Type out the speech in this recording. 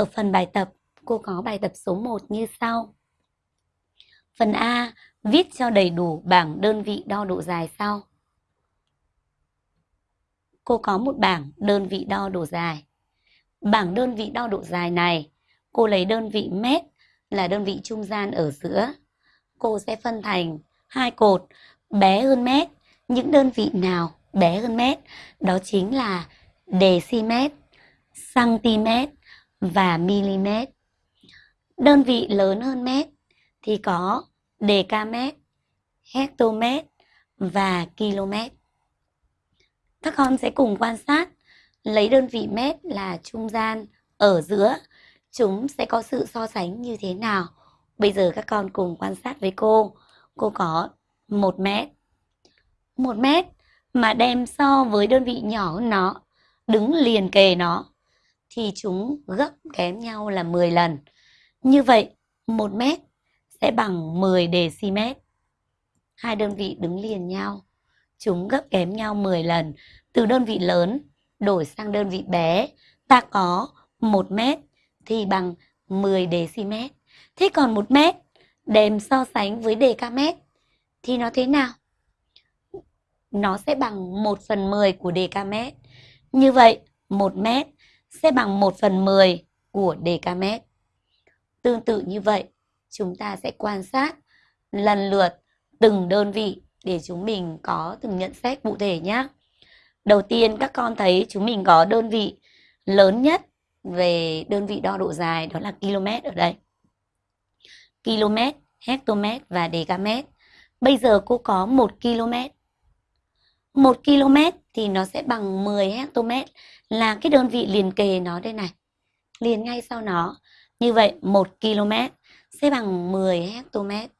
Ở phần bài tập, cô có bài tập số 1 như sau. Phần A, viết cho đầy đủ bảng đơn vị đo độ dài sau. Cô có một bảng đơn vị đo độ dài. Bảng đơn vị đo độ dài này, cô lấy đơn vị mét là đơn vị trung gian ở giữa. Cô sẽ phân thành hai cột bé hơn mét. Những đơn vị nào bé hơn mét? Đó chính là decimet, centimet và mm. Đơn vị lớn hơn mét thì có decamet, hectomet và km. Các con sẽ cùng quan sát lấy đơn vị mét là trung gian ở giữa chúng sẽ có sự so sánh như thế nào. Bây giờ các con cùng quan sát với cô. Cô có 1 mét. 1 mét mà đem so với đơn vị nhỏ hơn nó, đứng liền kề nó, thì chúng gấp kém nhau là 10 lần. Như vậy, 1 mét sẽ bằng 10 dm. Hai đơn vị đứng liền nhau, chúng gấp kém nhau 10 lần. Từ đơn vị lớn đổi sang đơn vị bé, ta có 1 mét thì bằng 10 dm. Thế còn 1 mét đem so sánh với dm thì nó thế nào? Nó sẽ bằng 1 phần 10 của dm. Như vậy, 1 mét sẽ bằng 1 phần 10 của decamet. Tương tự như vậy, chúng ta sẽ quan sát lần lượt từng đơn vị để chúng mình có từng nhận xét cụ thể nhé. Đầu tiên các con thấy chúng mình có đơn vị lớn nhất về đơn vị đo độ dài đó là km ở đây. Km, hectomet và decamet. Bây giờ cô có 1 km. 1 km thì nó sẽ bằng 10 hectomet là cái đơn vị liền kề nó đây này. Liền ngay sau nó. Như vậy 1 km sẽ bằng 10 hectomet.